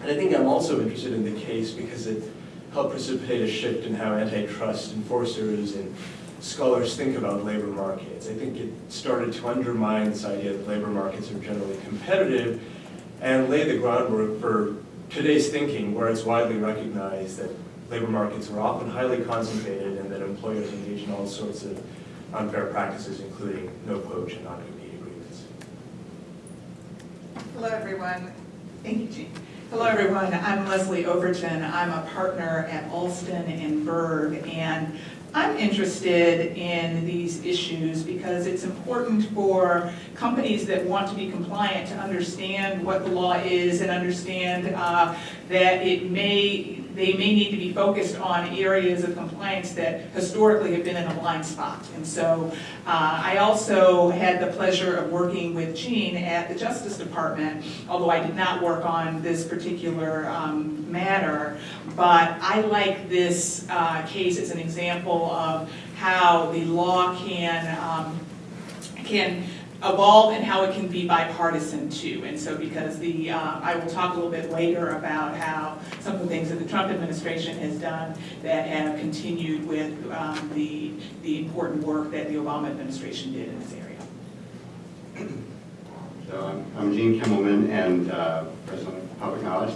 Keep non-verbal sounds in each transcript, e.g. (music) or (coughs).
And I think I'm also interested in the case because it helped precipitate a shift in how antitrust enforcers and scholars think about labor markets. I think it started to undermine this idea that labor markets are generally competitive and lay the groundwork for today's thinking where it's widely recognized that labor markets are often highly concentrated and that employers engage in all sorts of unfair practices, including no poach and non-compete agreements. Hello, everyone. Thank you, Gene. Hello, everyone. I'm Leslie Overton. I'm a partner at Alston and Bird, and I'm interested in these issues because it's important for companies that want to be compliant to understand what the law is and understand uh, that it may they may need to be focused on areas of compliance that historically have been in a blind spot. And so uh, I also had the pleasure of working with Gene at the Justice Department, although I did not work on this particular um, matter. But I like this uh, case as an example of how the law can, um, can evolve and how it can be bipartisan too. And so because the, uh, I will talk a little bit later about how some of the things that the Trump administration has done that have continued with um, the, the important work that the Obama administration did in this area. So I'm, I'm Gene Kimmelman and uh, President of Public Knowledge.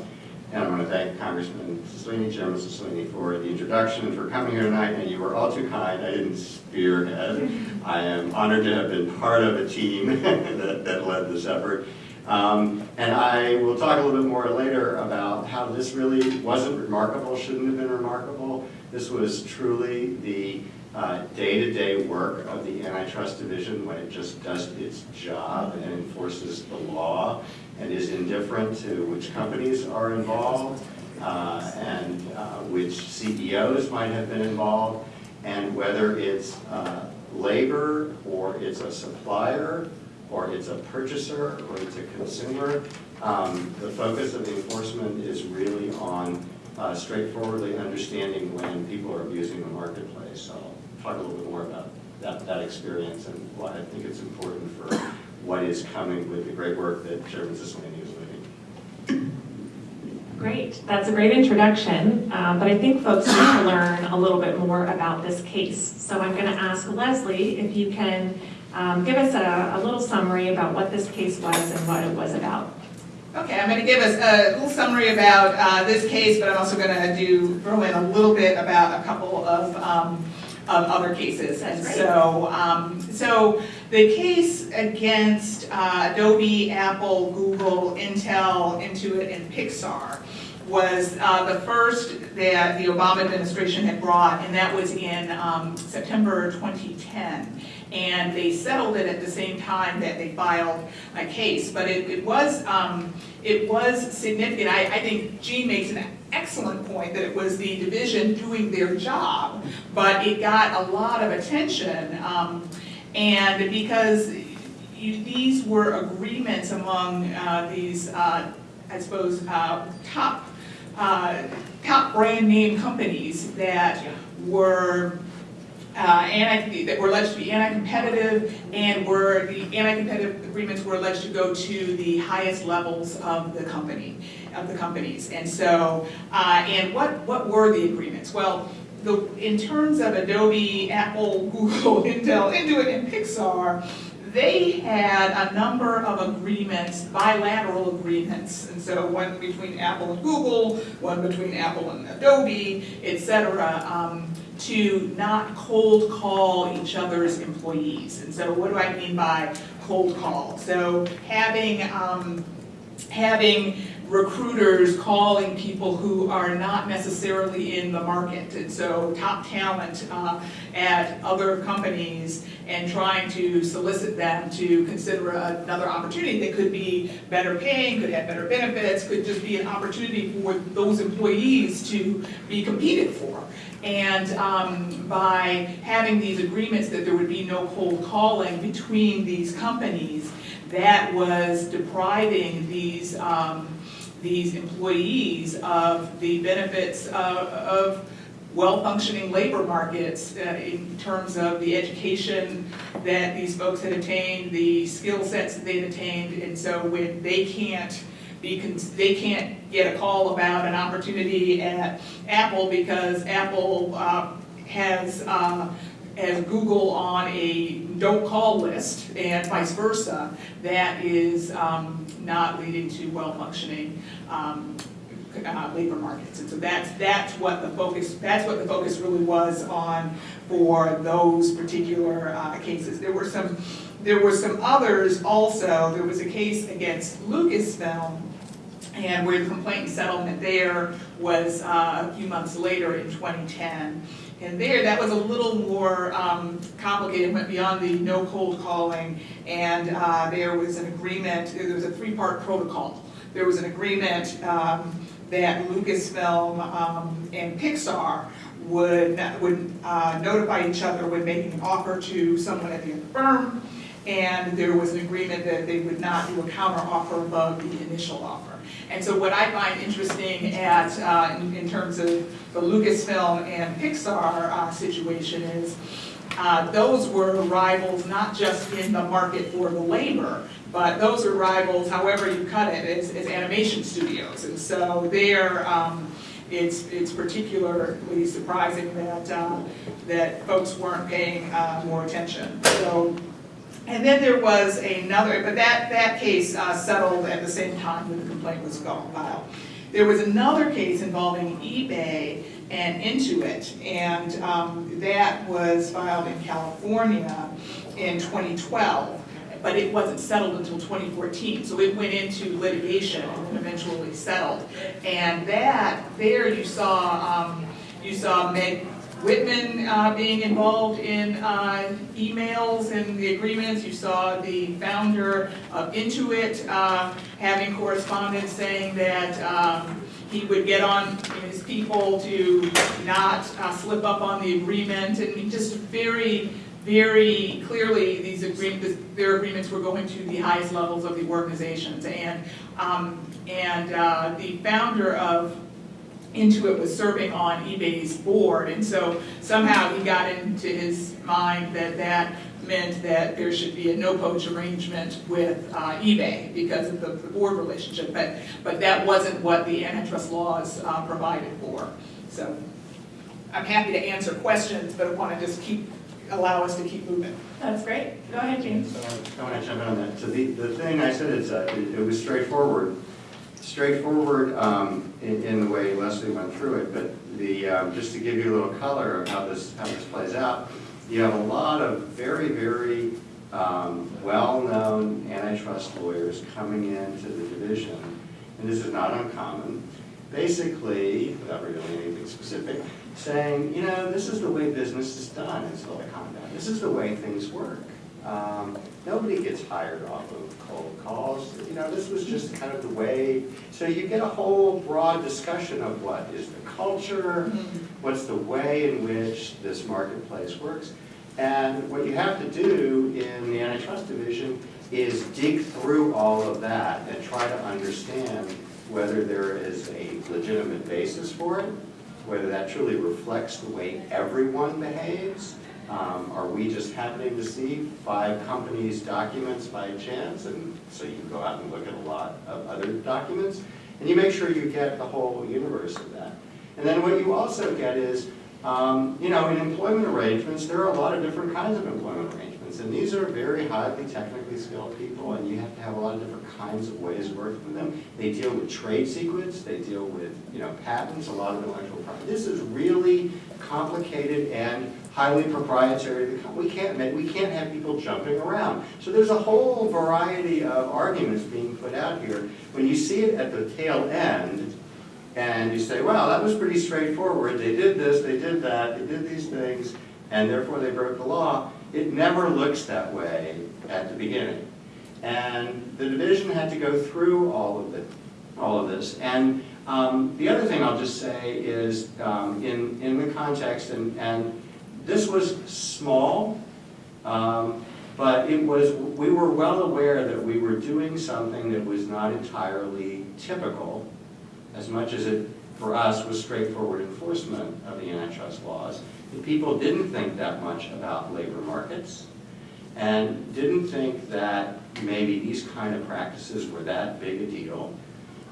And I want to thank Congressman Cicilline, Chairman Cicilline, for the introduction for coming here tonight. And you were all too kind. I didn't spearhead. I am honored to have been part of a team (laughs) that, that led this effort. Um, and I will talk a little bit more later about how this really wasn't remarkable, shouldn't have been remarkable. This was truly the uh, day-to-day -day work of the antitrust division when it just does its job and enforces the law and is indifferent to which companies are involved uh, and uh, which CEOs might have been involved and whether it's uh, labor or it's a supplier or it's a purchaser or it's a consumer. Um, the focus of the enforcement is really on uh, straightforwardly understanding when people are abusing the marketplace. So talk a little bit more about that, that experience and why I think it's important for what is coming with the great work that Chairman Cicilline is leading. Great, that's a great introduction, um, but I think folks need to learn a little bit more about this case. So I'm going to ask Leslie if you can um, give us a, a little summary about what this case was and what it was about. Okay, I'm going to give us a little summary about uh, this case, but I'm also going to do throw in a little bit about a couple of um, of other cases. And so, um, so the case against uh, Adobe, Apple, Google, Intel, Intuit, and Pixar was uh, the first that the Obama administration had brought, and that was in um, September 2010. And they settled it at the same time that they filed a case. But it, it was um, it was significant. I, I think Gene makes an excellent point that it was the division doing their job, but it got a lot of attention. Um, and because you, these were agreements among uh, these, uh, I suppose, uh, top uh, top brand name companies that were uh, anti, that were alleged to be anti-competitive and were the anti-competitive agreements were alleged to go to the highest levels of the company of the companies. And so uh, and what what were the agreements? Well the in terms of Adobe Apple (laughs) Google Intel Intuit and Pixar they had a number of agreements, bilateral agreements, and so one between Apple and Google, one between Apple and Adobe, etc., um, to not cold call each other's employees. And so what do I mean by cold call? So having, um, having recruiters calling people who are not necessarily in the market. And so top talent uh, at other companies and trying to solicit them to consider another opportunity that could be better paying, could have better benefits, could just be an opportunity for those employees to be competed for. And um, by having these agreements that there would be no cold calling between these companies, that was depriving these um, these employees of the benefits of, of well-functioning labor markets uh, in terms of the education that these folks had attained, the skill sets that they've attained, and so when they can't they can't get a call about an opportunity at Apple because Apple uh, has, uh, has Google on a don't call list and vice versa. That is um, not leading to well-functioning um, uh, labor markets. And so that's, that's what the focus, that's what the focus really was on for those particular uh, cases. There were some, there were some others also. There was a case against Lucasfilm and where the complaint and settlement there was uh, a few months later in 2010. And there, that was a little more um, complicated, went beyond the no cold calling, and uh, there was an agreement, there was a three-part protocol. There was an agreement um, that Lucasfilm um, and Pixar would, would uh, notify each other when making an offer to someone at the other firm, and there was an agreement that they would not do a counter offer above the initial offer. And so what I find interesting at, uh, in, in terms of the Lucasfilm and Pixar uh, situation is, uh, those were rivals not just in the market for the labor, but those are rivals, however you cut it, as, animation studios. And so there, um, it's, it's particularly surprising that, uh, that folks weren't paying uh, more attention. So and then there was another, but that, that case uh, settled at the same time that the complaint was filed. There was another case involving eBay and Intuit, and um, that was filed in California in 2012, but it wasn't settled until 2014, so it went into litigation and eventually settled. And that, there you saw, um, you saw Meg Whitman uh, being involved in uh, emails and the agreements. You saw the founder of Intuit uh, having correspondence saying that um, he would get on his people to not uh, slip up on the agreement, and just very, very clearly, these agreements, their agreements were going to the highest levels of the organizations. And, um, and uh, the founder of Intuit was serving on eBay's board, and so somehow he got into his mind that that meant that there should be a no-poach arrangement with uh, eBay because of the, the board relationship, but, but that wasn't what the antitrust laws uh, provided for. So I'm happy to answer questions, but I want to just keep, allow us to keep moving. That's great. Go ahead, James. So I want to jump in on that. So the, the thing I said is, uh, it it was straightforward. Straightforward um, in, in the way Leslie went through it, but the, um, just to give you a little color of how this, how this plays out, you have a lot of very, very um, well-known antitrust lawyers coming into the division, and this is not uncommon, basically, without revealing anything specific, saying, you know, this is the way business is done in Silicon Valley. This is the way things work. Um, nobody gets hired off of cold calls. You know, this was just kind of the way. So you get a whole broad discussion of what is the culture, what's the way in which this marketplace works. And what you have to do in the antitrust division is dig through all of that and try to understand whether there is a legitimate basis for it, whether that truly reflects the way everyone behaves. Um, Are we just happening to see five companies' documents by chance? And so you go out and look at a lot of other documents. And you make sure you get the whole universe of that. And then what you also get is, um, you know, in employment arrangements, there are a lot of different kinds of employment arrangements. And these are very highly technically skilled people, and you have to have a lot of different kinds of ways of working with them. They deal with trade secrets, they deal with, you know, patents, a lot of intellectual property. This is really complicated and highly proprietary. We can't, make- we can't have people jumping around. So there's a whole variety of arguments being put out here. When you see it at the tail end, and you say, well, that was pretty straightforward, they did this, they did that, they did these things, and therefore they broke the law, it never looks that way at the beginning. And the division had to go through all of it, all of this. And um, the other thing I'll just say is, um, in, in the context, and, and this was small, um, but it was, we were well aware that we were doing something that was not entirely typical, as much as it, for us, was straightforward enforcement of the antitrust laws. And people didn't think that much about labor markets, and didn't think that maybe these kind of practices were that big a deal.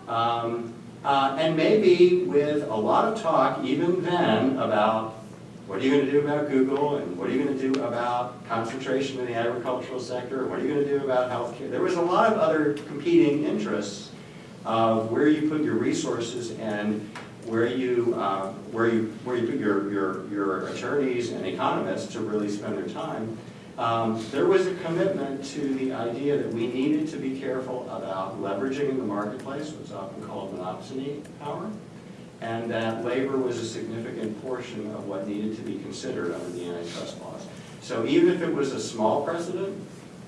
Um, uh, And maybe with a lot of talk even then about what are you going to do about Google and what are you going to do about concentration in the agricultural sector? What are you going to do about healthcare? There was a lot of other competing interests of where you put your resources and where you, uh, where you, where you put your, your, your attorneys and economists to really spend their time. Um, There was a commitment to the idea that we needed to be careful about leveraging in the marketplace, what's often called monopsony power, and that labor was a significant portion of what needed to be considered under the antitrust laws. So even if it was a small precedent,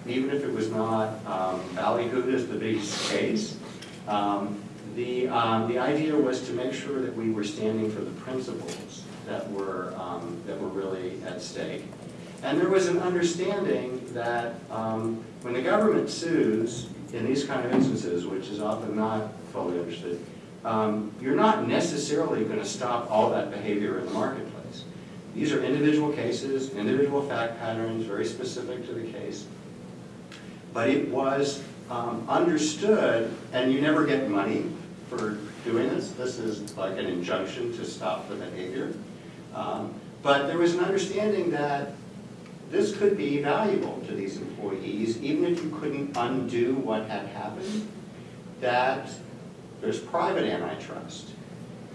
even if it was not um, ballyhooed as the biggest case, um, the, um, the idea was to make sure that we were standing for the principles that were, um, that were really at stake. And there was an understanding that um, when the government sues in these kind of instances, which is often not fully understood, um, you're not necessarily going to stop all that behavior in the marketplace. These are individual cases, individual fact patterns, very specific to the case. But it was um, understood, and you never get money for doing this. This is like an injunction to stop the behavior. Um, But there was an understanding that this could be valuable to these employees, even if you couldn't undo what had happened, that there's private antitrust.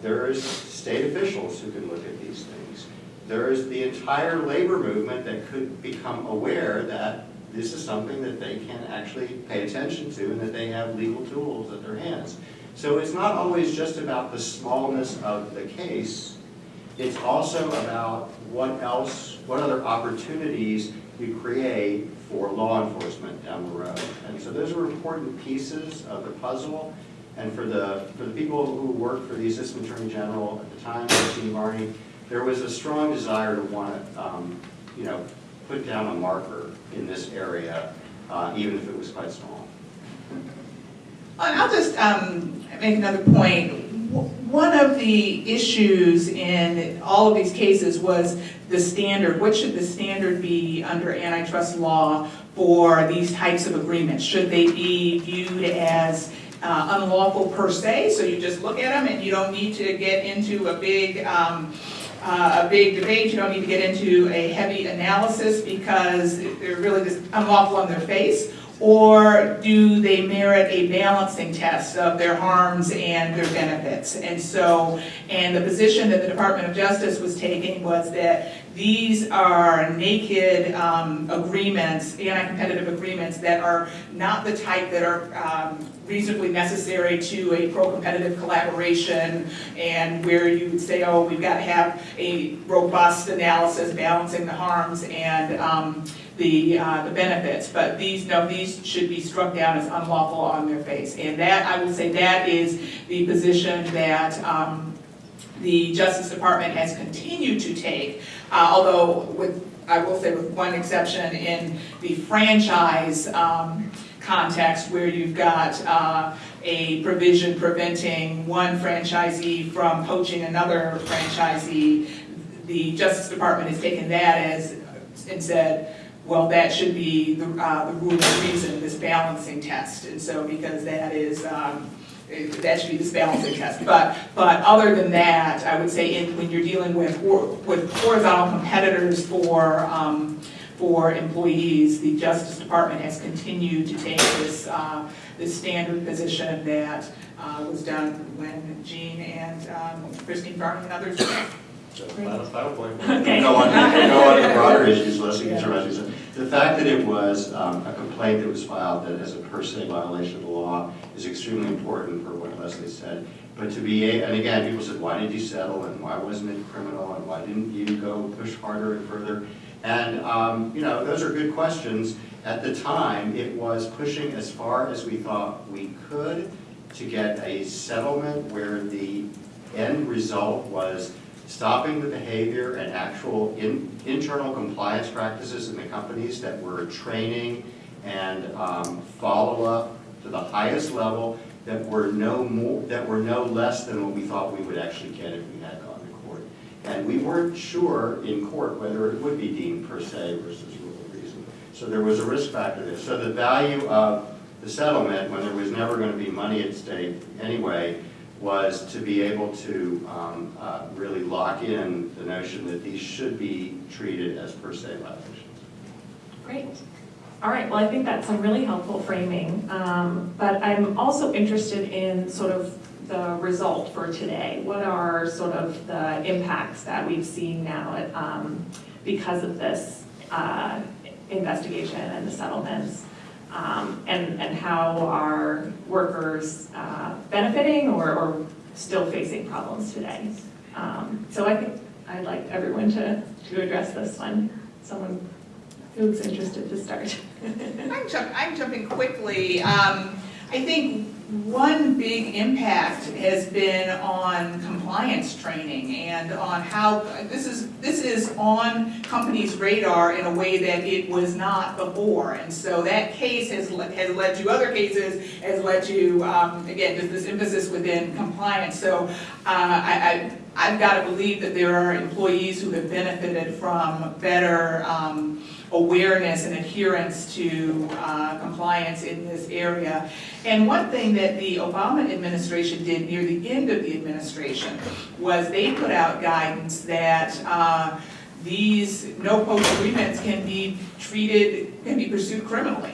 There's state officials who can look at these things. There's the entire labor movement that could become aware that this is something that they can actually pay attention to and that they have legal tools at their hands. So it's not always just about the smallness of the case, it's also about what else, what other opportunities you create for law enforcement down the road. And so those are important pieces of the puzzle. And for the, for the people who worked for the Assistant Attorney General at the time, Christine Varney, there was a strong desire to want to, um, you know, put down a marker in this area, uh, even if it was quite small. I'll just um, make another point. One of the issues in all of these cases was the standard. What should the standard be under antitrust law for these types of agreements? Should they be viewed as uh, unlawful per se, so you just look at them and you don't need to get into a big, um, uh, a big debate, you don't need to get into a heavy analysis because they're really just unlawful on their face? Or do they merit a balancing test of their harms and their benefits? And so, and the position that the Department of Justice was taking was that these are naked um, agreements, anti-competitive agreements that are not the type that are um, reasonably necessary to a pro-competitive collaboration and where you would say, oh, we've got to have a robust analysis balancing the harms and um, the, uh, the benefits, but these, no, these should be struck down as unlawful on their face. And that, I would say that is the position that, um, the Justice Department has continued to take, uh, although with, I will say with one exception in the franchise, um, context where you've got, uh, a provision preventing one franchisee from poaching another franchisee. The Justice Department has taken that as, and said, well, that should be the, uh, the rule of reason, this balancing test. And so, because that is, um, that should be this balancing test. But, but other than that, I would say in, when you're dealing with, with horizontal competitors for, um, for employees, the Justice Department has continued to take this, uh, this standard position that, uh, was done when Gene and, um, Christine Varney and others So, final, final point. Okay. Go on, go on to broader issues, Leslie, can summarize these. The fact that it was um, a complaint that was filed that as a per se violation of the law is extremely important for what Leslie said. But to be, a- and again, people said, why did you settle, and why wasn't it criminal, and why didn't you go push harder and further? And, um, you know, those are good questions. At the time, it was pushing as far as we thought we could to get a settlement where the end result was stopping the behavior and actual in, internal compliance practices in the companies that were training and um, follow-up to the highest level that were no more, that were no less than what we thought we would actually get if we had gone to court. And we weren't sure in court whether it would be deemed per se versus rule of reason. So there was a risk factor there. So the value of the settlement, when there was never going to be money at stake anyway, was to be able to um, uh, really lock in the notion that these should be treated as per se violations. Great. All right, well, I think that's some really helpful framing, um, but I'm also interested in sort of the result for today. What are sort of the impacts that we've seen now um, because of this uh, investigation and the settlements? Um, And, and how are workers uh, benefiting or, or still facing problems today? Um, So I think I'd like everyone to, to address this one. Someone who's interested to start. I'm jump, I'm jumping quickly. Um, I think one big impact has been on compliance training and on how, this is, this is on companies' radar in a way that it was not before. And so that case has, has led to other cases, has led to, um, again, just this emphasis within compliance. So, uh, I, I, I've got to believe that there are employees who have benefited from better, um, awareness and adherence to uh, compliance in this area. And one thing that the Obama administration did near the end of the administration was they put out guidance that uh, these no-poach agreements can be treated, can be pursued criminally.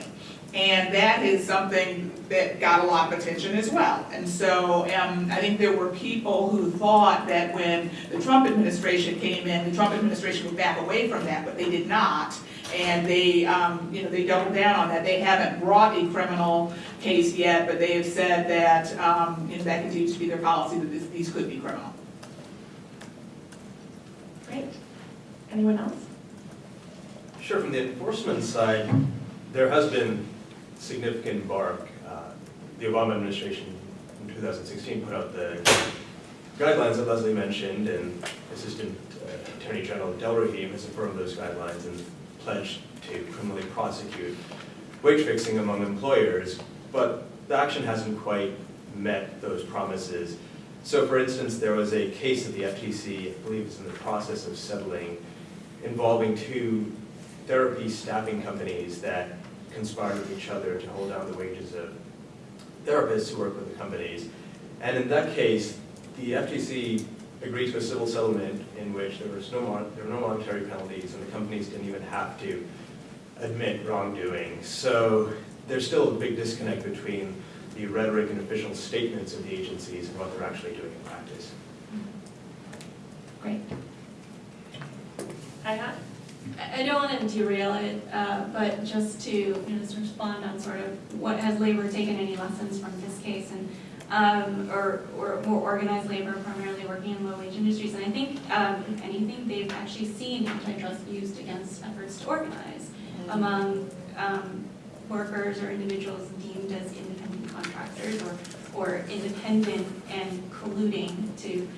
And that is something that got a lot of attention as well. And so um, I think there were people who thought that when the Trump administration came in, the Trump administration would back away from that, but they did not. And they, um, you know, they doubled down on that. They haven't brought a criminal case yet, but they have said that, um, you know, that continues to be their policy, that this- these could be criminal. Great. Anyone else? Sure, from the enforcement side, there has been significant bark. Uh, The Obama administration in 2016 put out the guidelines that Leslie mentioned, and Assistant uh, Attorney General Delrahim has affirmed those guidelines and pledged to criminally prosecute wage fixing among employers, but the action hasn't quite met those promises. So for instance, there was a case that the FTC, I believe it's in the process of settling, involving two therapy staffing companies that conspired with each other to hold down the wages of therapists who work with the companies. And in that case, the FTC agreed to a civil settlement in which there was no, mon- there were no monetary penalties and the companies didn't even have to admit wrongdoing. So there's still a big disconnect between the rhetoric and official statements of the agencies and what they're actually doing in practice. Great. I got I I don't want to derail it, uh, but just to, you know, just respond on sort of what has labor taken any lessons from this case and, um, or, or more organized labor primarily working in low-wage industries. And I think, um, if anything, they've actually seen antitrust used against efforts to organize among, um, workers or individuals deemed as independent contractors or, or independent and colluding to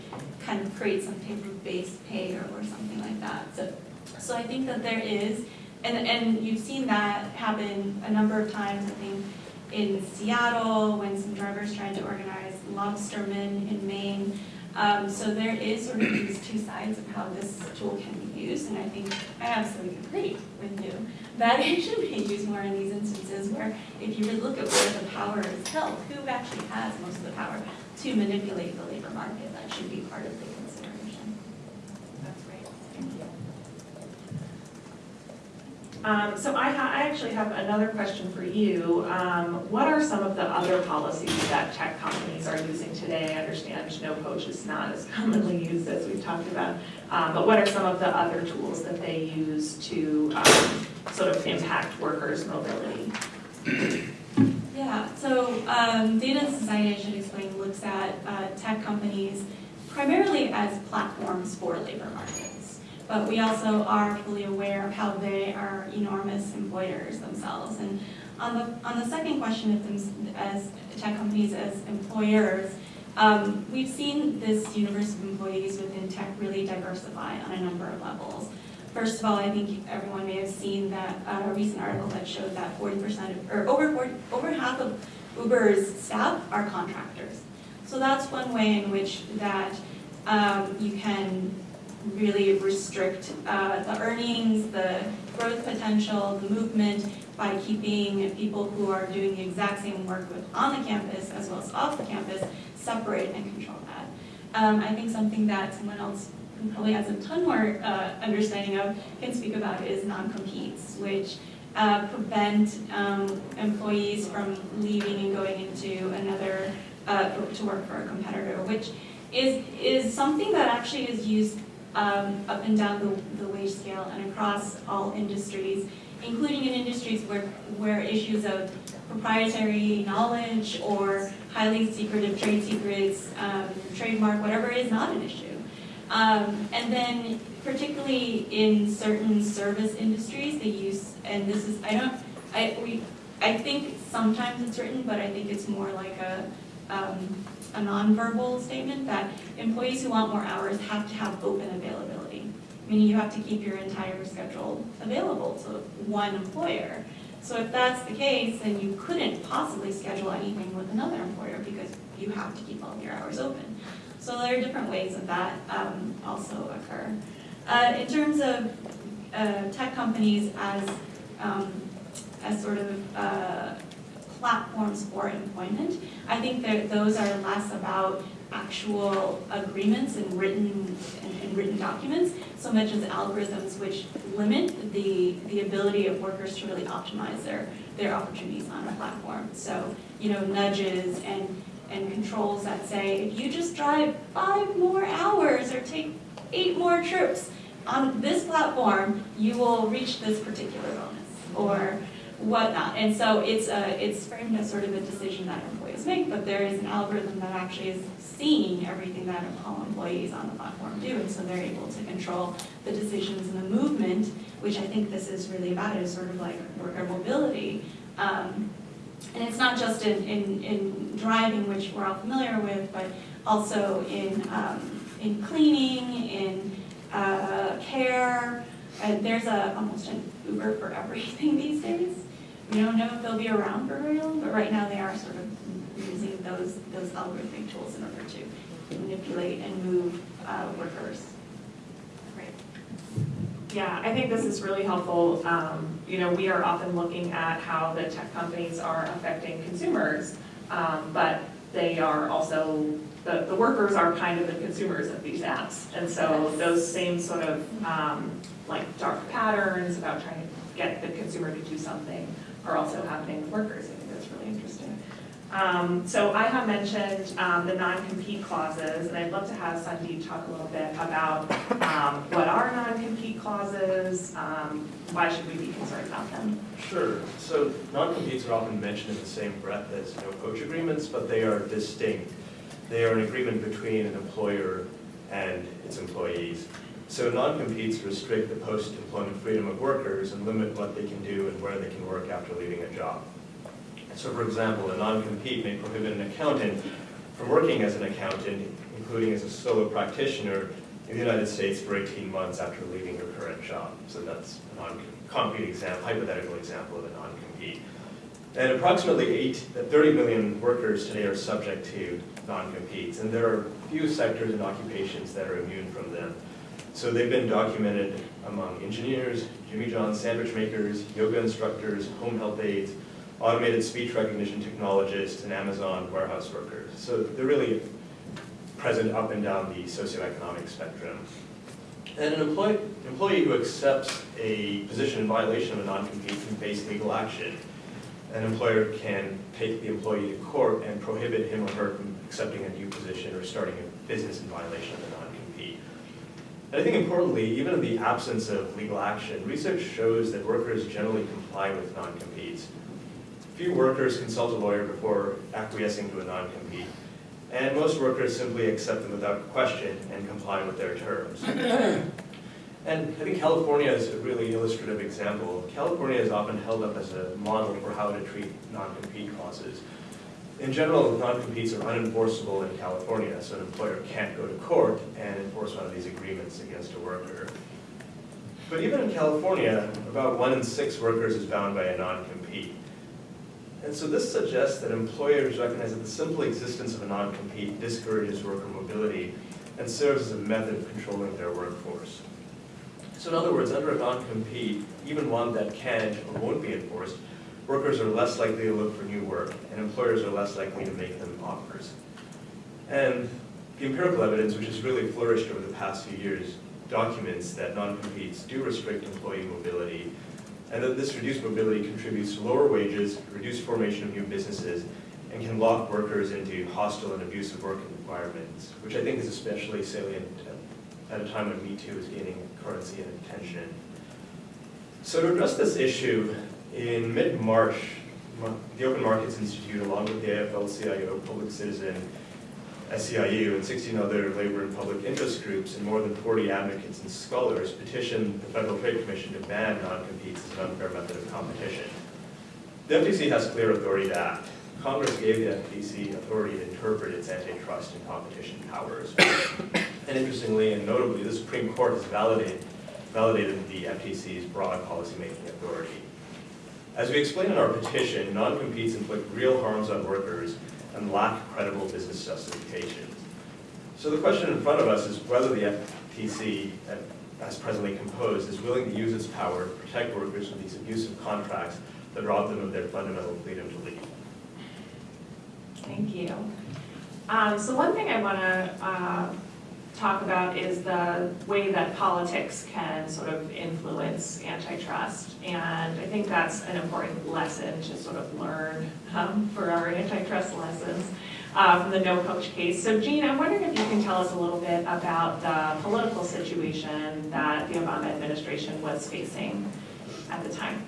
kind of create some type of base pay or, or something like that. So so I think that there is, and, and you've seen that happen a number of times, I think, in Seattle, when some drivers tried to organize lobstermen in Maine. Um, so there is sort of these two sides of how this tool can be used, and I think I absolutely agree with you that (laughs) it should be used more in these instances where if you really look at where the power is held, who actually has most of the power to manipulate the labor market, that should be part of the consideration. That's great, thank you. Um, so I I actually have another question for you. Um, what are some of the other policies that tech companies are using today? I understand no poach is not as (laughs) commonly used as we've talked about, um, but what are some of the other tools that they use to, um, sort of impact workers' mobility? Yeah, so um, Data and Society, I should explain, looks at uh, tech companies primarily as platforms for labor markets. But we also are fully aware of how they are enormous employers themselves. And on the, on the second question, of them as tech companies as employers, um, we've seen this universe of employees within tech really diversify on a number of levels. First of all, I think everyone may have seen that uh, a recent article that showed that 40% of, or over 40, over half of Uber's staff are contractors. So that's one way in which that um, you can really restrict uh, the earnings, the growth potential, the movement by keeping people who are doing the exact same work on the campus as well as off the campus separate and control that. Um, I think something that someone else who probably has a ton more uh, understanding of can speak about is non-competes, which uh, prevent um, employees from leaving and going into another, uh, to work for a competitor, which is, is something that actually is used um, up and down the, the wage scale and across all industries, including in industries where, where issues of proprietary knowledge or highly secretive trade secrets, um, trademark, whatever is not an issue. Um, and then particularly in certain service industries, they use, and this is, I don't, I, we, I think sometimes it's written, but I think it's more like a, um, a nonverbal statement that employees who want more hours have to have open availability. Meaning you have to keep your entire schedule available to one employer. So if that's the case, then you couldn't possibly schedule anything with another employer because you have to keep all of your hours open. So there are different ways that that um, also occur. Uh, in terms of uh, tech companies as, um, as sort of uh, platforms for employment, I think that those are less about actual agreements and written, and, and written documents, so much as algorithms which limit the, the ability of workers to really optimize their, their opportunities on a platform. So, you know, nudges and, and controls that say, if you just drive five more hours or take eight more trips on this platform, you will reach this particular bonus, or whatnot. And so it's a, it's framed as sort of a decision that employees make, but there is an algorithm that actually is seeing everything that all employees on the platform do, and so they're able to control the decisions and the movement, which I think this is really about, is sort of like worker mobility. Um, and it's not just in, in, in driving, which we're all familiar with, but also in, um, in cleaning, in uh, care. There's a, almost an Uber for everything (laughs) these days. We don't know if they'll be around for very long, but right now they are sort of using those, those algorithmic tools in order to manipulate and move uh, workers. Great. Yeah, I think this is really helpful. Um, You know, we are often looking at how the tech companies are affecting consumers, um, but they are also, the, the workers are kind of the consumers of these apps. And so those same sort of, um, like, dark patterns about trying to get the consumer to do something are also happening with workers. I think that's really interesting. Um, So I have mentioned um, the non-compete clauses, and I'd love to have Sandeep talk a little bit about um, what are non-compete clauses, um, why should we be concerned about them? Sure. So non-competes are often mentioned in the same breath as no poach agreements, but they are distinct. They are an agreement between an employer and its employees. So non-competes restrict the post-employment freedom of workers and limit what they can do and where they can work after leaving a job. So for example, a non-compete may prohibit an accountant from working as an accountant, including as a solo practitioner in the United States for 18 months after leaving her current job. So that's a non-concrete example, hypothetical example of a non-compete. And approximately 8, uh, 30 million workers today are subject to non-competes, and there are few sectors and occupations that are immune from them. So they've been documented among engineers, Jimmy John sandwich makers, yoga instructors, home health aides, automated speech recognition technologists, and Amazon warehouse workers. So they're really present up and down the socioeconomic spectrum. And an employee, employee who accepts a position in violation of a non-compete face legal action. An employer can take the employee to court and prohibit him or her from accepting a new position or starting a business in violation of the. And I think importantly, even in the absence of legal action, research shows that workers generally comply with non-competes. Few workers consult a lawyer before acquiescing to a non-compete, and most workers simply accept them without question and comply with their terms. (coughs) And I think California is a really illustrative example. California is often held up as a model for how to treat non-compete clauses. In general, non-competes are unenforceable in California, so an employer can't go to court and enforce one of these agreements against a worker. But even in California, about one in six workers is bound by a non-compete. And so this suggests that employers recognize that the simple existence of a non-compete discourages worker mobility and serves as a method of controlling their workforce. So in other words, under a non-compete, even one that can't or won't be enforced, workers are less likely to look for new work, and employers are less likely to make them offers. And the empirical evidence, which has really flourished over the past few years, documents that non-competes do restrict employee mobility, and that this reduced mobility contributes to lower wages, reduced formation of new businesses, and can lock workers into hostile and abusive work environments, which I think is especially salient at a time when Me Too is gaining currency and attention. So to address this issue, in mid-March, the Open Markets Institute, along with the AFL-CIO, Public Citizen, SEIU, and 16 other labor and public interest groups, and more than 40 advocates and scholars petitioned the Federal Trade Commission to ban non-competes as an unfair method of competition. The FTC has clear authority to act. Congress gave the FTC authority to interpret its antitrust and competition powers. And interestingly and notably, the Supreme Court has validated, validated the FTC's broad policymaking authority. As we explain in our petition, non-competes inflict real harms on workers and lack credible business justifications. So the question in front of us is whether the FTC, as presently composed, is willing to use its power to protect workers from these abusive contracts that rob them of their fundamental freedom to leave. Thank you. Um, so one thing I want to uh, talk about is the way that politics can sort of influence antitrust. And I think that's an important lesson to sort of learn um, for our antitrust lessons uh, from the No Poach case. So Gene, I'm wondering if you can tell us a little bit about the political situation that the Obama administration was facing at the time.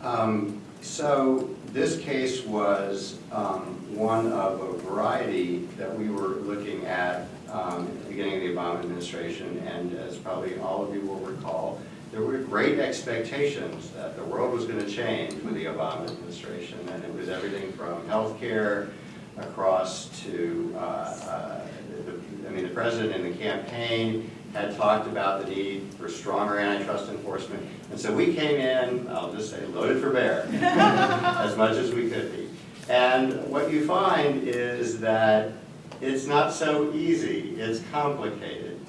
Um, So this case was um, one of a variety that we were looking at um, at the beginning of the Obama administration, and as probably all of you will recall, there were great expectations that the world was going to change with the Obama administration, and it was everything from healthcare across to, uh, uh, the- I mean, the president in the campaign had talked about the need for stronger antitrust enforcement. And so we came in, I'll just say, loaded for bear, (laughs) as much as we could be. And what you find is that it's not so easy, it's complicated.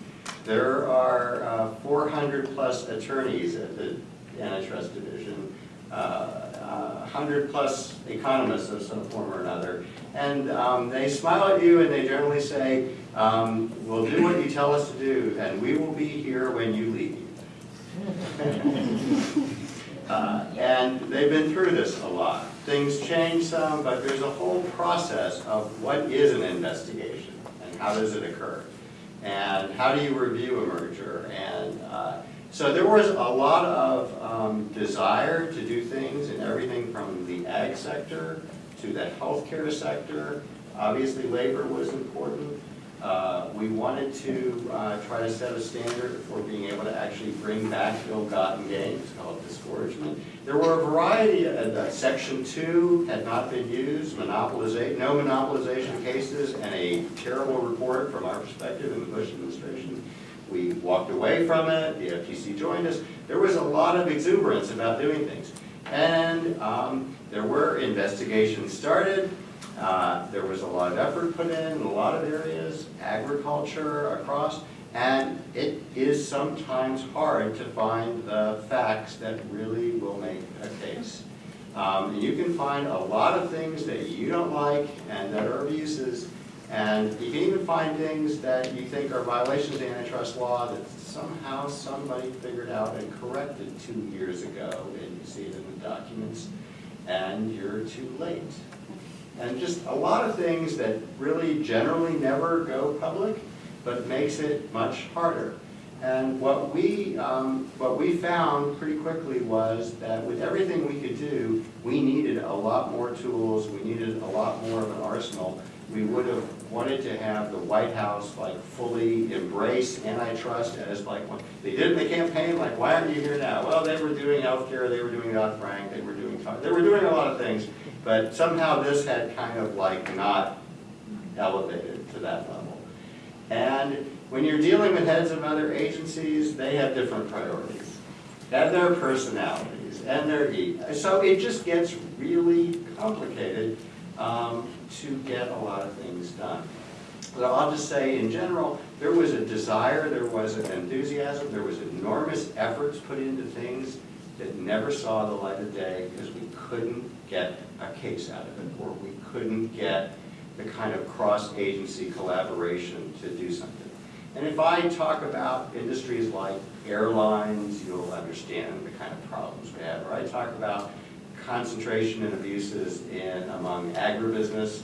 There are uh, 400 plus attorneys at the antitrust division, uh, uh, 100 plus economists of some form or another. And um, they smile at you and they generally say, um, we'll do what you tell us to do and we will be here when you leave. (laughs) Uh, And they've been through this a lot. Things change some, but there's a whole process of what is an investigation and how does it occur? And how do you review a merger? And uh, so there was a lot of um, desire to do things in everything from the ag sector to the healthcare sector. Obviously, labor was important. Uh, We wanted to uh, try to set a standard for being able to actually bring back ill-gotten gains, called disgorgement. There were a variety, of uh, Section 2 had not been used, monopolization, no monopolization cases, and a terrible report from our perspective in the Bush administration. We walked away from it, the FTC joined us. There was a lot of exuberance about doing things. And um, there were investigations started, uh, There was a lot of effort put in, in a lot of areas, agriculture across, and it is sometimes hard to find the facts that really will make a case. Um, You can find a lot of things that you don't like and that are abuses, and you can even find things that you think are violations of antitrust law that somehow somebody figured out and corrected two years ago, and you see it in the documents, and you're too late. And just a lot of things that really generally never go public, but makes it much harder. And what we, um, what we found pretty quickly was that with everything we could do, we needed a lot more tools, we needed a lot more of an arsenal. We would have wanted to have the White House like fully embrace antitrust as like, they did in the campaign, like, why aren't you here now? Well, they were doing healthcare, they were doing Dodd-Frank, they were they were doing a lot of things. But somehow this had kind of like not elevated to that level. And when you're dealing with heads of other agencies, they have different priorities, and their personalities, and their ego. So it just gets really complicated um, to get a lot of things done. So I'll just say, in general, there was a desire, there was an enthusiasm, there was enormous efforts put into things that never saw the light of day because we couldn't get a case out of it, or we couldn't get the kind of cross-agency collaboration to do something. And if I talk about industries like airlines, you'll understand the kind of problems we have. Or I talk about concentration and abuses in, among agribusiness,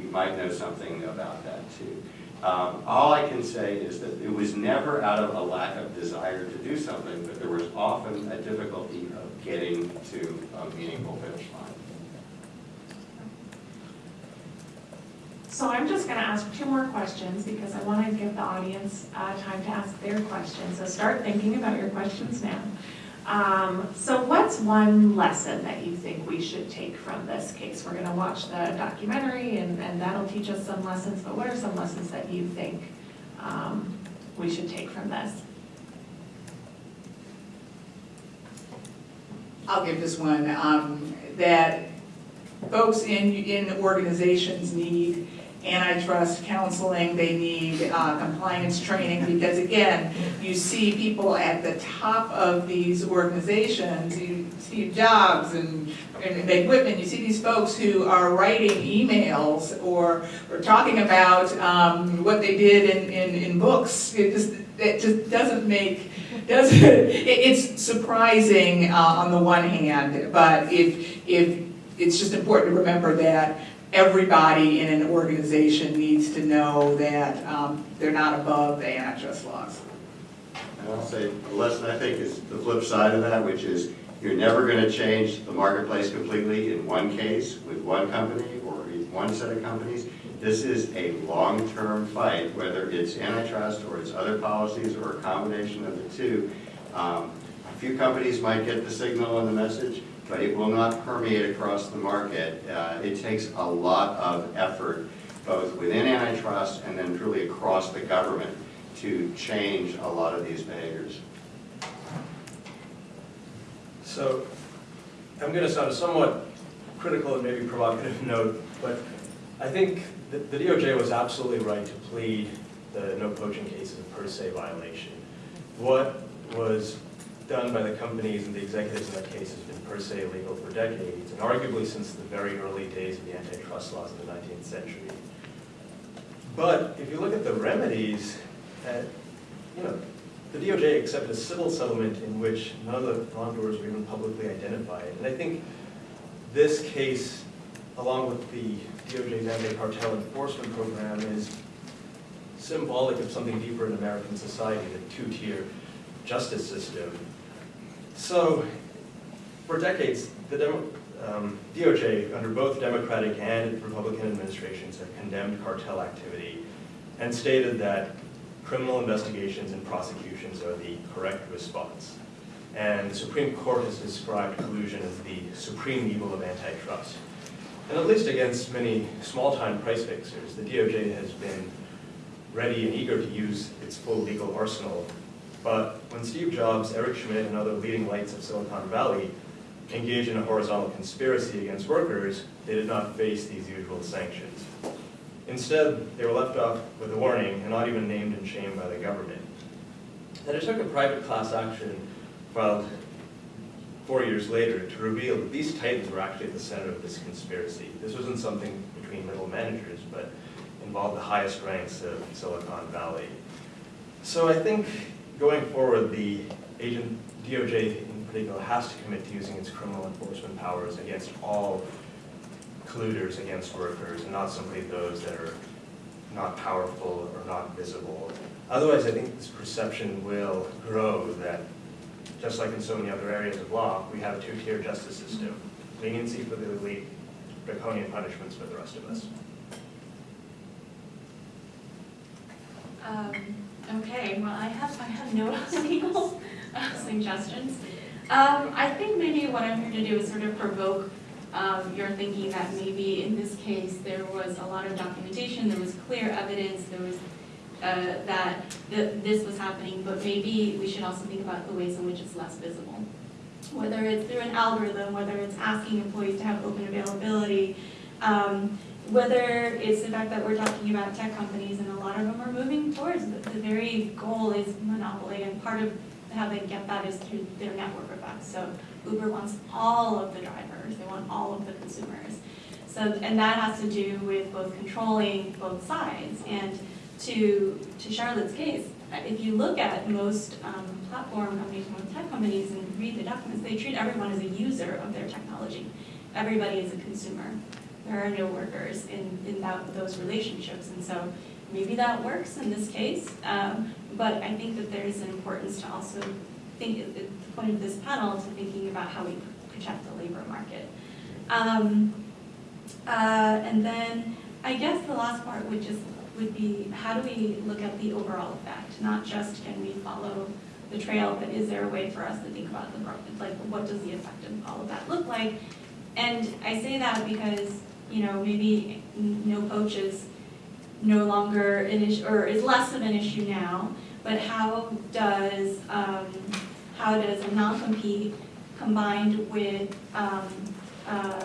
you might know something about that too. Um, All I can say is that it was never out of a lack of desire to do something, but there was often a difficulty of getting to a meaningful finish line. So I'm just going to ask two more questions because I want to give the audience uh, time to ask their questions. So start thinking about your questions now. Um, So what's one lesson that you think we should take from this case? We're going to watch the documentary and and that'll teach us some lessons, but what are some lessons that you think um, we should take from this? I'll give this one, um, that folks in, in organizations need antitrust counseling, they need uh, compliance training, because again, you see people at the top of these organizations, you, Steve Jobs and, and Meg Whitman, you see these folks who are writing emails or, or talking about, um, what they did in, in, in books. It just, it just doesn't make, doesn't, (laughs) it, it's surprising, uh, on the one hand, but if, if, it's just important to remember that everybody in an organization needs to know that, um, they're not above the antitrust laws. I'll say, the lesson I think is the flip side of that, which is you're never going to change the marketplace completely in one case with one company or one set of companies. This is a long-term fight, whether it's antitrust or it's other policies or a combination of the two. Um, A few companies might get the signal and the message, but it will not permeate across the market. Uh, It takes a lot of effort, both within antitrust and then truly across the government, to change a lot of these behaviors. So I'm going to sound a somewhat critical and maybe provocative (laughs) note, but I think that the DOJ was absolutely right to plead the no poaching case as a per se violation. What was done by the companies and the executives in that case has been per se illegal for decades, and arguably since the very early days of the antitrust laws in the 19th century. But if you look at the remedies, uh, you know, the DOJ accepted a civil settlement in which none of the wrongdoers were even publicly identified. And I think this case, along with the DOJ's anti-cartel enforcement program, is symbolic of something deeper in American society, the two-tier justice system. So, for decades, the Demo- um, DOJ, under both Democratic and Republican administrations, have condemned cartel activity and stated that criminal investigations and prosecutions are the correct response. And the Supreme Court has described collusion as the supreme evil of antitrust. And at least against many small-time price fixers, the DOJ has been ready and eager to use its full legal arsenal. But when Steve Jobs, Eric Schmidt, and other leading lights of Silicon Valley engaged in a horizontal conspiracy against workers, they did not face these usual sanctions. Instead, they were left off with a warning and not even named and shamed by the government. It took a private class action filed four years later to reveal that these titans were actually at the center of this conspiracy. This wasn't something between middle managers, but involved the highest ranks of Silicon Valley. So I think going forward, the agent DOJ in particular has to commit to using its criminal enforcement powers against all colluders against workers and not simply those that are not powerful or not visible. Otherwise, I think this perception will grow that, just like in so many other areas of law, we have a two-tier justice system. Leniency for the elite, draconian punishments for the rest of us. Um, Okay, well, I have, I have no (laughs) uh, (laughs) suggestions. Um, I think maybe what I'm here to do is sort of provoke um, your thinking that maybe in this case, there was a lot of documentation, there was clear evidence, there was, uh, that th- this was happening, but maybe we should also think about the ways in which it's less visible. Whether it's through an algorithm, whether it's asking employees to have open availability, um, whether it's the fact that we're talking about tech companies and a lot of them are moving towards, the, the very goal is monopoly and part of how they get that is through their network effects. So Uber wants all of the drivers, they want all of the consumers. So, and that has to do with both controlling both sides. And to, to Charlotte's case, if you look at most um, platform companies, most tech companies, and read the documents, they treat everyone as a user of their technology. Everybody is a consumer. There are no workers in, in that, those relationships. And so maybe that works in this case, um, but I think that there's an importance to also think, point of this panel, to thinking about how we protect the labor market. Um, uh, and then, I guess the last part would just, would be, how do we look at the overall effect? Not just can we follow the trail, but is there a way for us to think about the, like, what does the effect of all of that look like? And I say that because, you know, maybe no poach is no longer an issue, or is less of an issue now, but how does, um, how does a non-compete combined with, um, uh,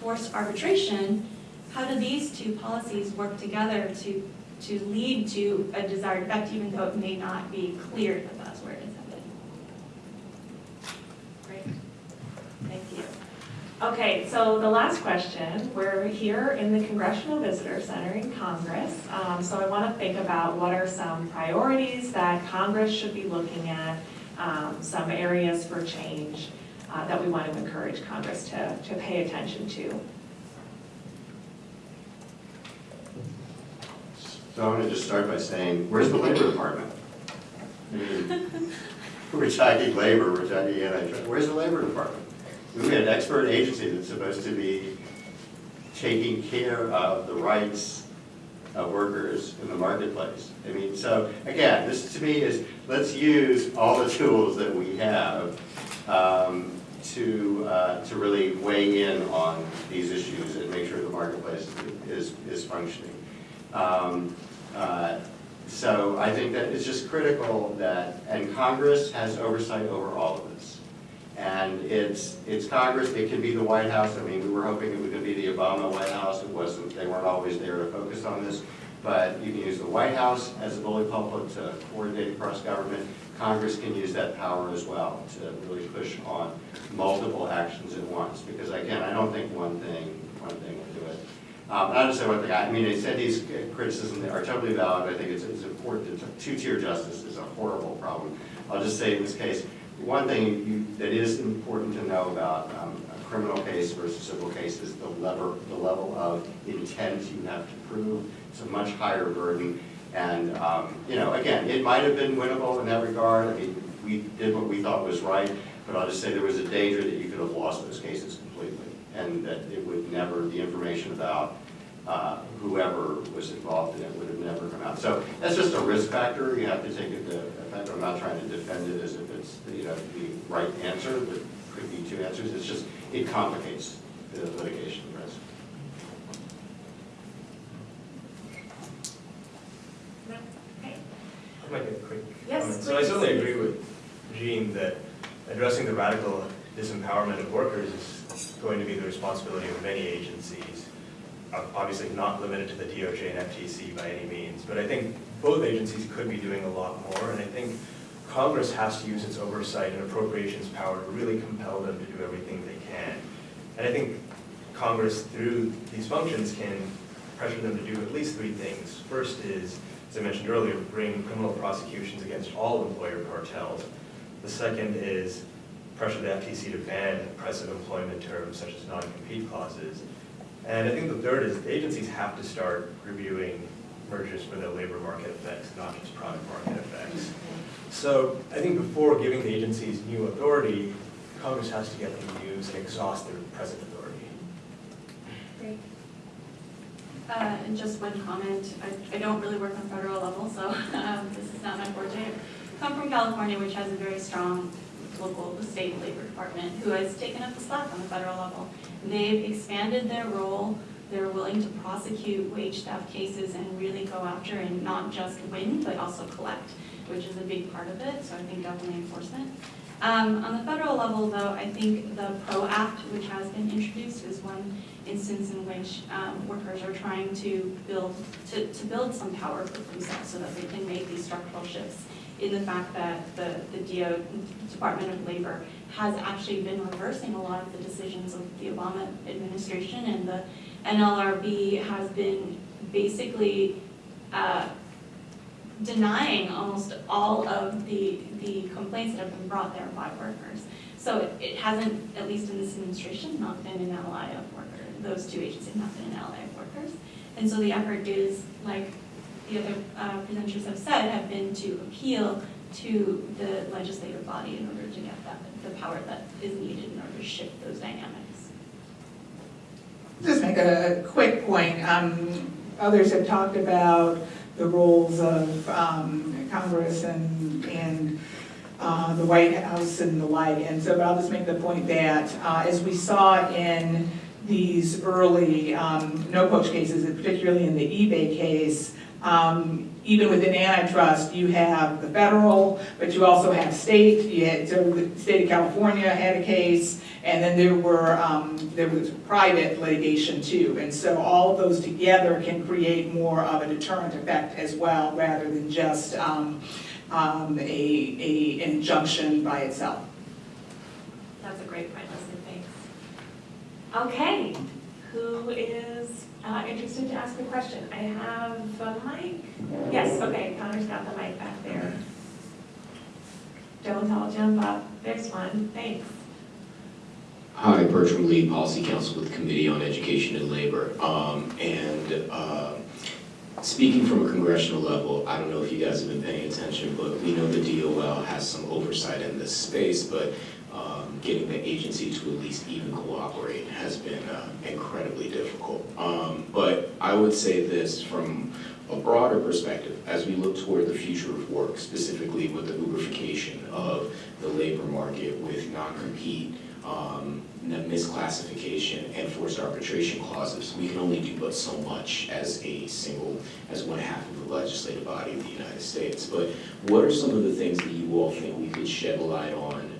forced arbitration, how do these two policies work together to, to lead to a desired effect, even though it may not be clear that that's where it is headed? Great, thank you. Okay, so the last question, we're here in the Congressional Visitor Center in Congress. Um, So I want to think about what are some priorities that Congress should be looking at, um, some areas for change uh, that we want to encourage Congress to, to pay attention to. So I'm gonna just start by saying, where's the Labor Department? I (laughs) We're talking labor, we're talking antitrust, where's the Labor Department? We have an expert agency that's supposed to be taking care of the rights of workers in the marketplace. I mean, so, again, this to me is, let's use all the tools that we have um, to, uh, to really weigh in on these issues and make sure the marketplace is, is functioning. Um, uh, So I think that it's just critical that, and Congress has oversight over all of this. And it's, it's Congress, it can be the White House, I mean, we were hoping it gonna be the Obama White House, it wasn't, they weren't always there to focus on this. But you can use the White House as a bully pulpit to coordinate across government. Congress can use that power as well to really push on multiple actions at once. Because again, I don't think one thing, one thing will do it. Um, and I'll just say one thing, I mean, I said these criticisms are totally valid, I think it's, it's important, two-tier justice is a horrible problem. I'll just say in this case, one thing you, that is important to know about um, a criminal case versus civil case is the level, the level of intent you have to prove. It's a much higher burden, and, um, you know, again, it might have been winnable in that regard, I mean, we did what we thought was right, but I'll just say there was a danger that you could have lost those cases completely, and that it would never, the information about uh, whoever was involved in it would have never come out. So that's just a risk factor, you have to take into effect, I'm not trying to defend it as if it's, you know, the right answer, there could be two answers, it's just, it complicates the litigation risk. Okay. I'll make a quick Yes, comment. So I certainly agree with Gene that addressing the radical disempowerment of workers is going to be the responsibility of many agencies. Obviously not limited to the DOJ and FTC by any means, but I think both agencies could be doing a lot more, and I think Congress has to use its oversight and appropriations power to really compel them to do everything they can. And I think Congress, through these functions, can pressure them to do at least three things. First is, as I mentioned earlier, bring criminal prosecutions against all employer cartels. The second is pressure the FTC to ban oppressive employment terms such as non-compete clauses. And I think the third is agencies have to start reviewing mergers for their labor market effects, not just product market effects. So I think before giving the agencies new authority, Congress has to get them use and exhaust their present authority. Great. Uh, And just one comment, I, I don't really work on federal level, so (laughs) um, this is not my forte. I Come from California, which has a very strong local, state labor department, who has taken up the slack on the federal level. They've expanded their role they're willing to prosecute wage theft cases and really go after and not just win, but also collect, which is a big part of it, so I think definitely enforcement. Um, on the federal level, though, I think the PRO Act, which has been introduced, is one instance in which um, workers are trying to build, to, to build some power for themselves so that they can make these structural shifts in the fact that the, the DO, Department of Labor, has actually been reversing a lot of the decisions of the Obama administration, and the NLRB has been basically uh, denying almost all of the, the complaints that have been brought there by workers. So it- it hasn't, at least in this administration, not been an ally of workers. Those two agencies have not been an ally of workers. And so the effort is, like the other uh, presenters have said, have been to appeal to the legislative body in order to get that, the power that is needed in order to shift those dynamics. Make a quick point. Um, Others have talked about the roles of um, Congress and, and uh, the White House and the like. And so I'll just make the point that, uh, as we saw in these early um, no-poach cases, and particularly in the eBay case, um, even within antitrust, you have the federal, but you also have state. You had, so the state of California had a case, and then there were, um, there was private litigation too. And so all of those together can create more of a deterrent effect as well, rather than just, um, um, a, a injunction by itself. That's a great point, Leslie, thanks. Okay, who is uh, interested to ask a question? I have a mic. Yes, okay, Connor's got the mic back there. Don't all jump up. There's one, thanks. Hi, Bertram Lee, Policy Counsel with the Committee on Education and Labor. Um, And uh, speaking from a congressional level, I don't know if you guys have been paying attention, but we know the DOL has some oversight in this space, but um, getting the agency to at least even cooperate has been uh, incredibly difficult. Um, But I would say this from a broader perspective, as we look toward the future of work, specifically with the Uberification of the labor market with non-compete, um, misclassification and forced arbitration clauses, we can only do but so much as a single, as one half of the legislative body of the United States. But what are some of the things that you all think we could shed light on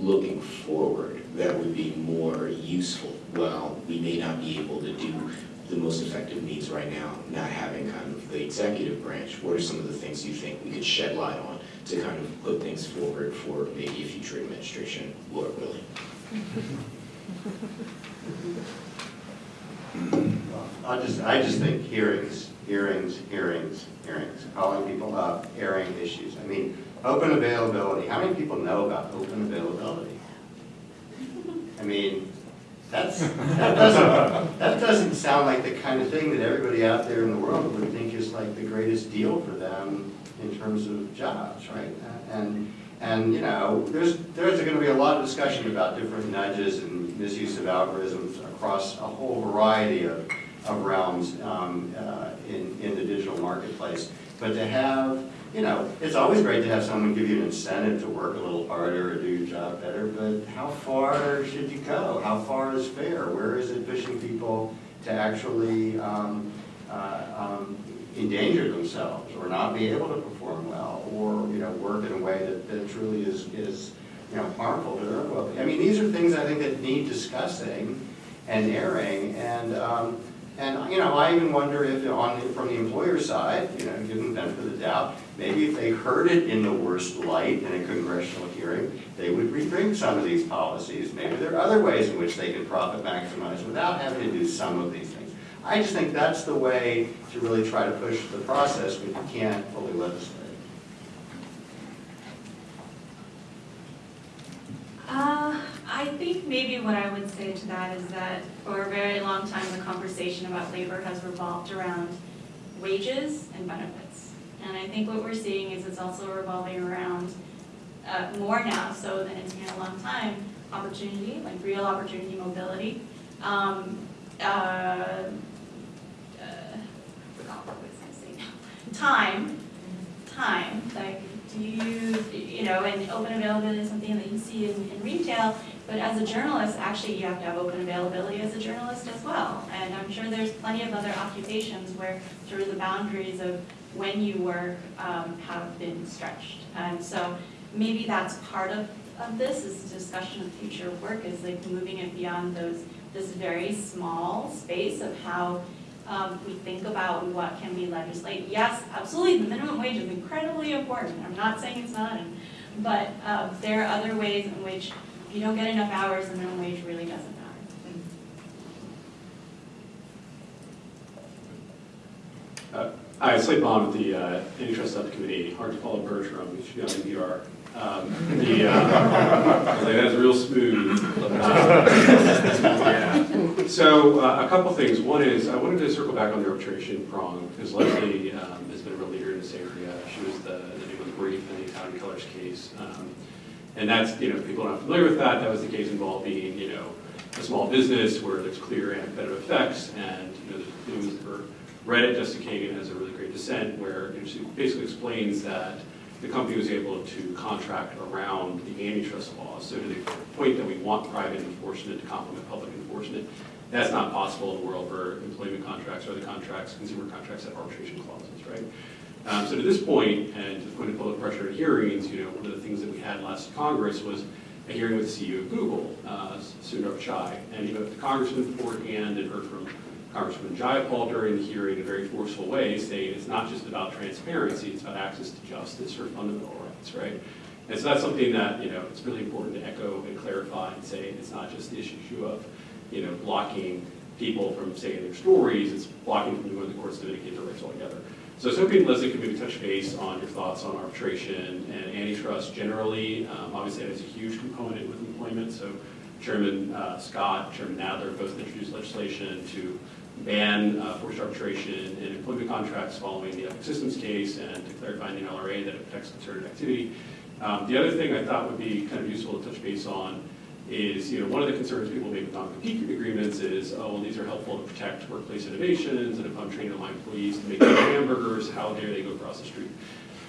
looking forward that would be more useful? Well, we may not be able to do the most effective means right now, not having kind of the executive branch. What are some of the things you think we could shed light on to kind of put things forward for maybe a future administration, Lord willing? (laughs) I just, I just think hearings, hearings, hearings, hearings, calling people up, airing issues. I mean, open availability, how many people know about open availability? I mean, that's, that doesn't, that doesn't sound like the kind of thing that everybody out there in the world would think is like the greatest deal for them in terms of jobs, right? And, and, you know, there's, there's gonna be a lot of discussion about different nudges and misuse of algorithms across a whole variety of, of realms um, uh, in, in the digital marketplace. But to have, you know, it's always great to have someone give you an incentive to work a little harder or do your job better, but how far should you go? How far is fair? Where is it pushing people to actually um, uh, um, endanger themselves or not be able to perform well or, you know, work in a way that, that truly is, is, you know, harmful to their well-being? I mean, these are things I think that need discussing and airing and, um, and, you know, I even wonder if on, the- from the employer side, you know, give them the benefit of the doubt, maybe if they heard it in the worst light in a congressional hearing, they would rethink some of these policies. Maybe there are other ways in which they can profit maximize without having to do some of these things. I just think that's the way to really try to push the process when you can't fully legislate. Uh, I think maybe what I would say to that is that for a very long time, the conversation about labor has revolved around wages and benefits. And I think what we're seeing is it's also revolving around, uh, more now so than it's been a long time, opportunity, like real opportunity mobility. Um, uh, uh, I forgot what I was gonna say now. Time, time, like do you you know, and open availability is something that you see in, in retail, but as a journalist, actually, you have to have open availability as a journalist as well. And I'm sure there's plenty of other occupations where sort of the boundaries of when you work um, have been stretched. And so maybe that's part of, of this, is discussion of future work, is like moving it beyond those, this very small space of how um, we think about what can be legislated. Yes, absolutely, the minimum wage is incredibly important, I'm not saying it's not, but uh, there are other ways in which if you don't get enough hours, the minimum wage really doesn't matter. Hi, Slade Bond with the uh, Subcommittee, hard to follow Bertram, you should be on NPR. Um, The, uh, like, that's real smooth. Yeah. (laughs) So uh, a couple things, one is, I wanted to circle back on the arbitration prong, because Leslie um, has been a real leader in this area. She was the, the name of the brief in the Italian Colors case. Um, And that's, you know, people are not familiar with that, that was the case involving, you know, a small business where there's clear anti-competitive effects, and, you know, it was, or Reddit, Justice Kagan has a really great dissent where you know, she basically explains that the company was able to contract around the antitrust laws. So to the point that we want private enforcement to complement public enforcement, that's not possible in a world where employment contracts or other contracts, consumer contracts have arbitration clauses, right? Um, so to this point, and to the point of public pressure hearings, you know, one of the things that we had last Congress was a hearing with the CEO of Google, uh, Sundar Pichai, and you know, the congressman beforehand and heard from Congressman Jayapal during the hearing in a very forceful way, saying it's not just about transparency, it's about access to justice or fundamental rights, right? And so that's something that, you know, it's really important to echo and clarify and say it's not just the issue of, you know, blocking people from saying their stories, it's blocking from going to the courts to vindicate their rights altogether. So I was hoping Leslie could maybe touch base on your thoughts on arbitration and antitrust generally. Um, Obviously, that is a huge component with employment, so Chairman uh, Scott, Chairman Nadler both introduced legislation to ban uh, forced arbitration in employment contracts following the Epic Systems case and clarify in the NLRA that it protects concerted activity. Um, The other thing I thought would be kind of useful to touch base on is, you know, one of the concerns people make with non-compete agreements is, oh, well, these are helpful to protect workplace innovations, and if I'm training my employees to make hamburgers, how dare they go across the street?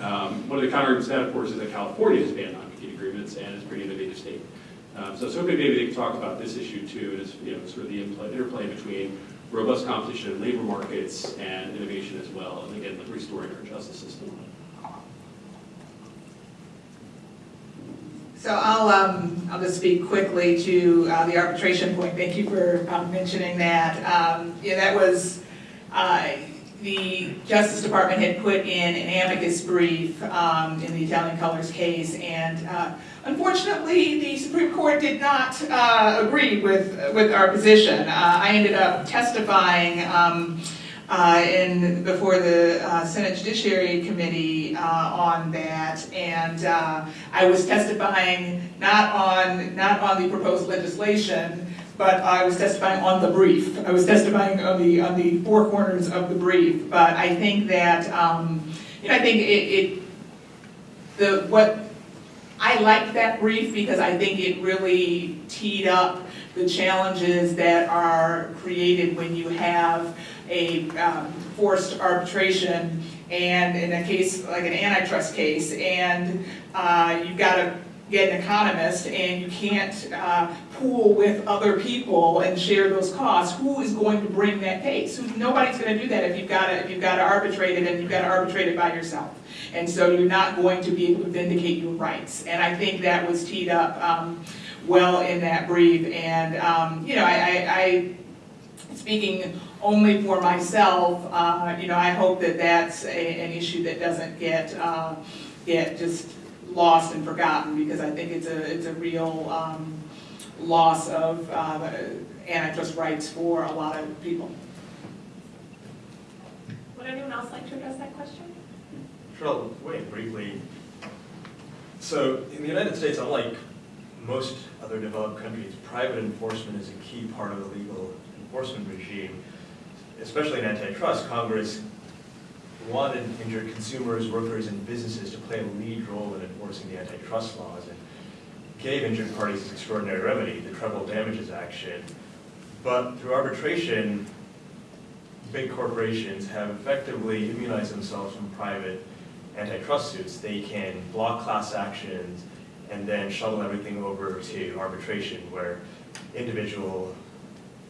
Um, One of the counterarguments to that, of course, is that California has banned non-compete agreements, and it's a pretty innovative state. Um, So hoping maybe they could talk about this issue too, as, you know, sort of the interplay between robust competition in labor markets and innovation as well, and again, like restoring our justice system. So I'll, um, I'll just speak quickly to, uh, the arbitration point, thank you for, um, mentioning that. Um, yeah, that was, uh, the Justice Department had put in an amicus brief, um, in the Italian Colors case, and, uh, unfortunately, the Supreme Court did not, uh, agree with, with our position. Uh, I ended up testifying, um, uh, in, before the uh, Senate Judiciary Committee uh, on that. And uh, I was testifying not on, not on the proposed legislation, but I was testifying on the brief. I was testifying on the, on the four corners of the brief. But I think that, um, you know, I think it, it, the, what, I like that brief because I think it really teed up the challenges that are created when you have a um, forced arbitration and in a case, like an antitrust case, and uh, you've got to get an economist and you can't uh, pool with other people and share those costs, who is going to bring that case? Nobody's going to do that if you've got to, if you've got to arbitrate it and you've got to arbitrate it by yourself. And so you're not going to be able to vindicate your rights. And I think that was teed up um, well in that brief. And, um, you know, I, I, I speaking only for myself, uh, you know, I hope that that's a, an issue that doesn't get, uh, get just lost and forgotten, because I think it's a, it's a real, um, loss of, uh, antitrust rights for a lot of people. Would anyone else like to address that question? Sure, in briefly. So in the United States, unlike most other developed countries, private enforcement is a key part of the legal enforcement regime. Especially in antitrust, Congress wanted injured consumers, workers, and businesses to play a lead role in enforcing the antitrust laws and gave injured parties this extraordinary remedy, the treble damages action. But through arbitration, big corporations have effectively immunized themselves from private antitrust suits, they can block class actions and then shuttle everything over to arbitration where individual,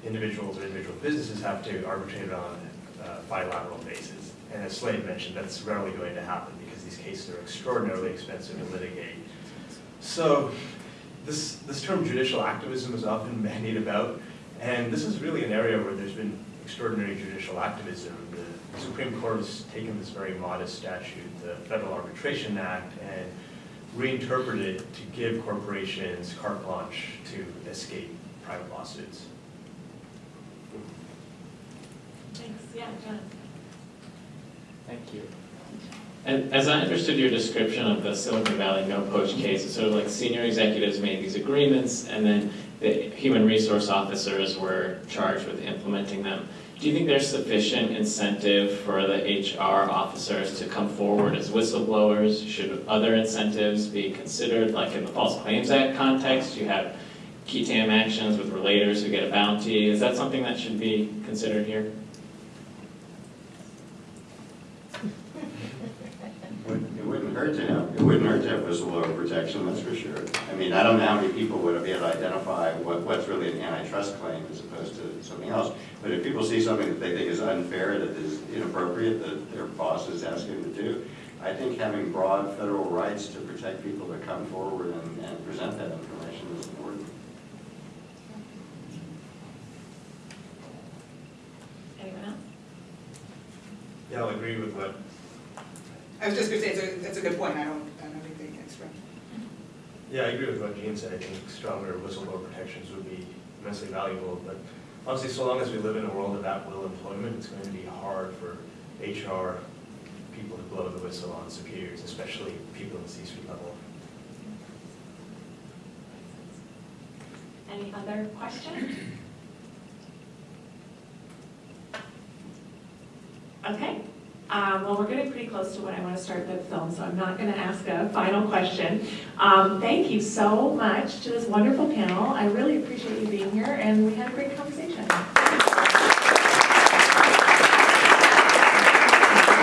individuals or individual businesses have to arbitrate on a bilateral basis. And as Slade mentioned, that's rarely going to happen because these cases are extraordinarily expensive to litigate. So this, this term judicial activism is often (laughs) bandied about, and this is really an area where there's been extraordinary judicial activism. The Supreme Court has taken this very modest statute, the Federal Arbitration Act, and reinterpreted it to give corporations carte blanche to escape private lawsuits. Thanks, yeah, John. Thank you. And as I understood your description of the Silicon Valley no poach case, it's sort of like senior executives made these agreements and then the human resource officers were charged with implementing them. Do you think there's sufficient incentive for the HR officers to come forward as whistleblowers? Should other incentives be considered, like in the False Claims Act context, you have qui tam actions with relators who get a bounty. Is that something that should be considered here? It wouldn't hurt to have, it wouldn't hurt to have whistleblower protection, that's for sure. I mean, I don't know how many people would be able to identify what, what's really an antitrust claim as opposed to something else. But if people see something that they think is unfair, that is inappropriate, that their boss is asking them to do, I think having broad federal rights to protect people to come forward and, and present that information is important. Anyone else? Yeah, I'll agree with what, I was just gonna say, it's a, it's a good point, I don't, I don't have anything extra. yeah, I agree with what Gene said. I think stronger whistleblower protections would be immensely valuable. But honestly, so long as we live in a world of at-will employment, it's going to be hard for HR people to blow the whistle on superiors, especially people in the C-suite level. Any other questions? Okay, um, well, we're getting pretty close to when I want to start the film, so I'm not going to ask a final question. Um, Thank you so much to this wonderful panel. I really appreciate you being here, and we had a great conversation.